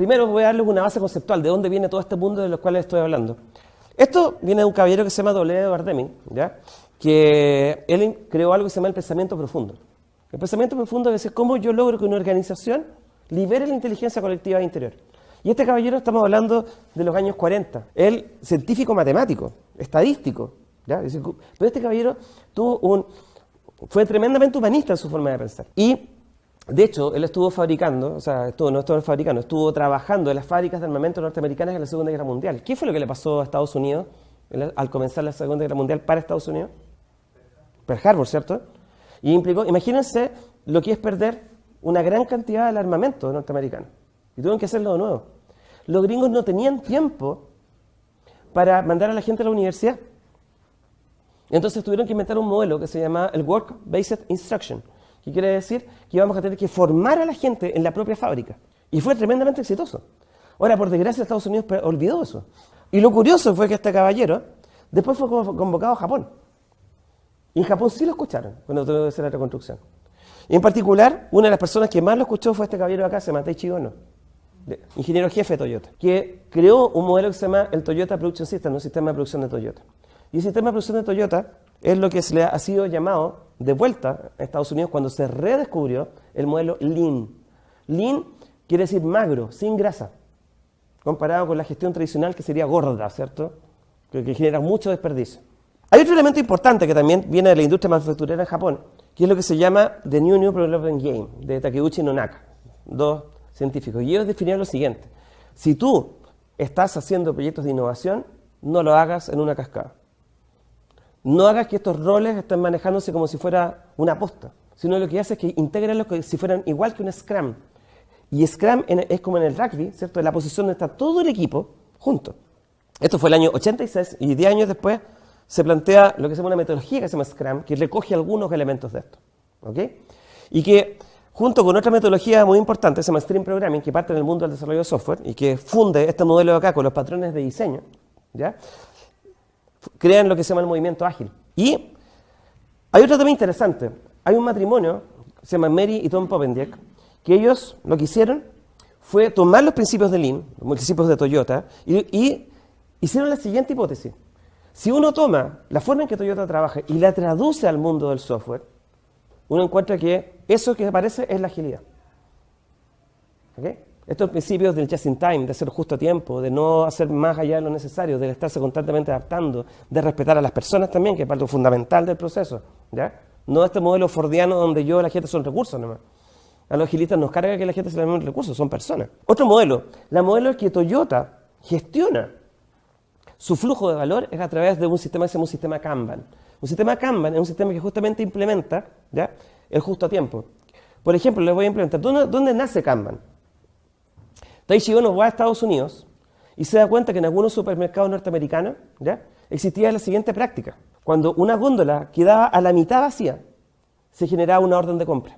primero voy a darles una base conceptual de dónde viene todo este mundo de los cuales estoy hablando. Esto viene de un caballero que se llama W. Bardeming, ¿ya? que él creó algo que se llama el pensamiento profundo. El pensamiento profundo es cómo yo logro que una organización libere la inteligencia colectiva interior. Y este caballero estamos hablando de los años 40. Él, científico matemático, estadístico. ¿ya? Pero este caballero tuvo un, fue tremendamente humanista en su forma de pensar. Y, de hecho, él estuvo fabricando, o sea, estuvo, no estuvo fabricando, estuvo trabajando en las fábricas de armamento norteamericanas en la Segunda Guerra Mundial. ¿Qué fue lo que le pasó a Estados Unidos al comenzar la Segunda Guerra Mundial para Estados Unidos? Pearl Harbor, ¿cierto? Y implicó, imagínense lo que es perder una gran cantidad de armamento norteamericano. Y tuvieron que hacerlo de nuevo. Los gringos no tenían tiempo para mandar a la gente a la universidad. Entonces tuvieron que inventar un modelo que se llama el Work-Based Instruction, que quiere decir que íbamos a tener que formar a la gente en la propia fábrica. Y fue tremendamente exitoso. Ahora, por desgracia, Estados Unidos olvidó eso. Y lo curioso fue que este caballero después fue convocado a Japón. Y en Japón sí lo escucharon cuando tuvo que hacer la reconstrucción. Y en particular, una de las personas que más lo escuchó fue este caballero de acá, se Taichi Ono, ingeniero jefe de Toyota, que creó un modelo que se llama el Toyota Production System, un sistema de producción de Toyota. Y el sistema de producción de Toyota es lo que se le ha sido llamado de vuelta a Estados Unidos cuando se redescubrió el modelo Lean. Lean quiere decir magro, sin grasa, comparado con la gestión tradicional que sería gorda, ¿cierto? Que, genera mucho desperdicio. Hay otro elemento importante que también viene de la industria manufacturera en Japón, que es lo que se llama The New New Development Game, de Takeuchi Nonaka, dos científicos. Y ellos definieron lo siguiente, si tú estás haciendo proyectos de innovación, no lo hagas en una cascada. No hagas que estos roles estén manejándose como si fuera una posta, sino lo que hace es que integrenlos como si fueran igual que un Scrum. Y Scrum es como en el rugby, ¿cierto? La posición donde está todo el equipo junto. Esto fue el año 86 y 10 años después se plantea lo que se llama una metodología que se llama Scrum, que recoge algunos elementos de esto. ¿ok? Y que junto con otra metodología muy importante, se llama Stream Programming, que parte del mundo del desarrollo de software y que funde este modelo de acá con los patrones de diseño, ¿ya? Crean lo que se llama el movimiento ágil. Y hay otro tema interesante. Hay un matrimonio, se llama Mary y Tom Popendiek, que ellos lo que hicieron fue tomar los principios de Lean, los principios de Toyota, y, hicieron la siguiente hipótesis. Si uno toma la forma en que Toyota trabaja y la traduce al mundo del software, uno encuentra que eso que aparece es la agilidad. ¿Okay? Estos principios del just in time, de hacer justo a tiempo, de no hacer más allá de lo necesario, de estarse constantemente adaptando, de respetar a las personas también, que es parte fundamental del proceso. ¿ya? No este modelo fordiano donde yo la gente son recursos nomás. A los agilistas nos carga que la gente se le den recursos, son personas. Otro modelo, la modelo es que Toyota gestiona su flujo de valor es a través de un sistema que se llama un sistema Kanban. Un sistema Kanban es un sistema que justamente implementa el justo a tiempo. Por ejemplo, les voy a implementar. ¿Dónde, dónde nace Kanban? Taichi Ono va a Estados Unidos y se da cuenta que en algunos supermercados norteamericanos existía la siguiente práctica. Cuando una góndola quedaba a la mitad vacía, se generaba una orden de compra.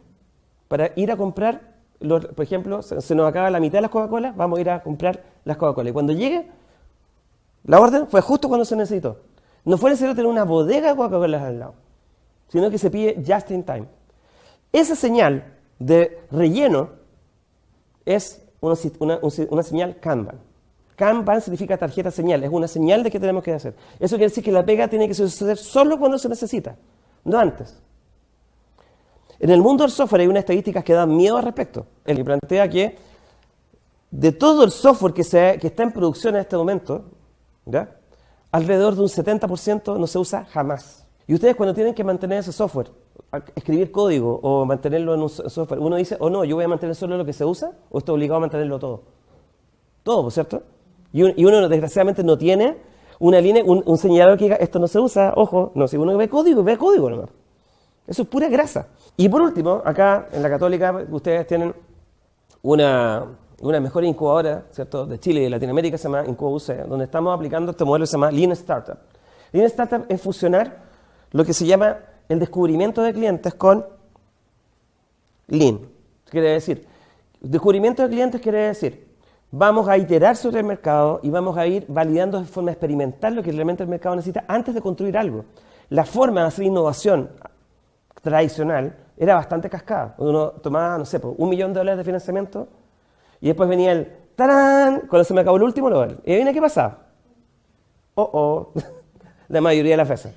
Para ir a comprar, por ejemplo, se, nos acaba la mitad de las Coca-Cola, vamos a ir a comprar las Coca-Cola. Y cuando llegue, la orden fue justo cuando se necesitó. No fue necesario tener una bodega de Coca-Cola al lado, sino que se pide just in time. Esa señal de relleno es una, señal Kanban. Kanban significa tarjeta señal, es una señal de qué tenemos que hacer. Eso quiere decir que la pega tiene que suceder solo cuando se necesita, no antes. En el mundo del software hay unas estadísticas que dan miedo al respecto. El que plantea que de todo el software que, que está en producción en este momento, Alrededor de un 70% no se usa jamás. Y ustedes cuando tienen que mantener ese software, escribir código o mantenerlo en un software, uno dice, o oh, no, yo voy a mantener solo lo que se usa, o estoy obligado a mantenerlo todo. Todo, ¿cierto? Y, uno desgraciadamente no tiene una línea, un, señalador que diga, esto no se usa, ojo, no, si uno ve código, ve código nomás. Eso es pura grasa. Y por último, acá en la Católica, ustedes tienen una, una mejor incubadora ¿cierto? de Chile y de Latinoamérica se llama IncubaUC, donde estamos aplicando este modelo que se llama Lean Startup. Lean Startup es fusionar lo que se llama el descubrimiento de clientes con Lean. Quiere decir, descubrimiento de clientes quiere decir, vamos a iterar sobre el mercado y vamos a ir validando de forma experimental lo que realmente el mercado necesita antes de construir algo. La forma de hacer innovación tradicional era bastante cascada. Uno tomaba, no sé, un millón de dólares de financiamiento y después venía el ¡tarán! Cuando se me acabó el último, veo. Y viene qué pasaba. Oh, oh. La mayoría de las veces.